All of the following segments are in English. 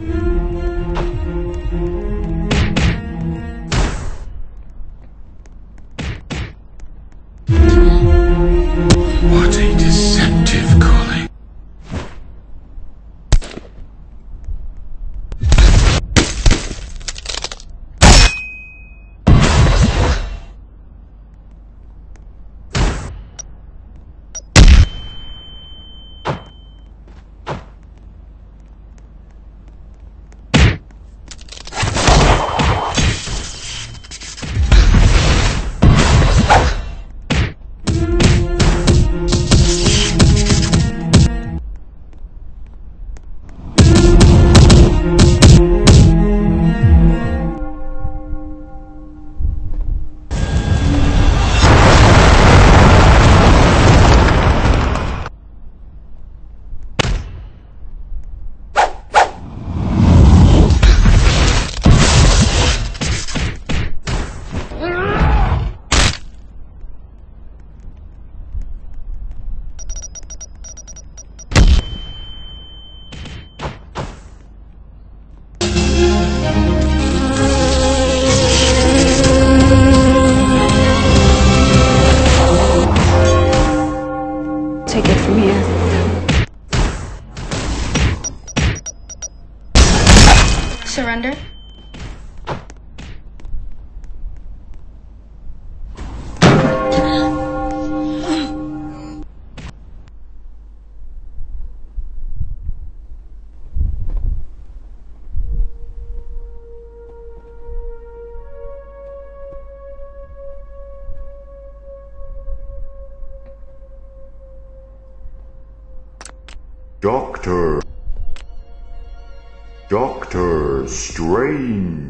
Mm-hmm. Surrender? Doctor. Doctor Strange.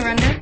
surrender?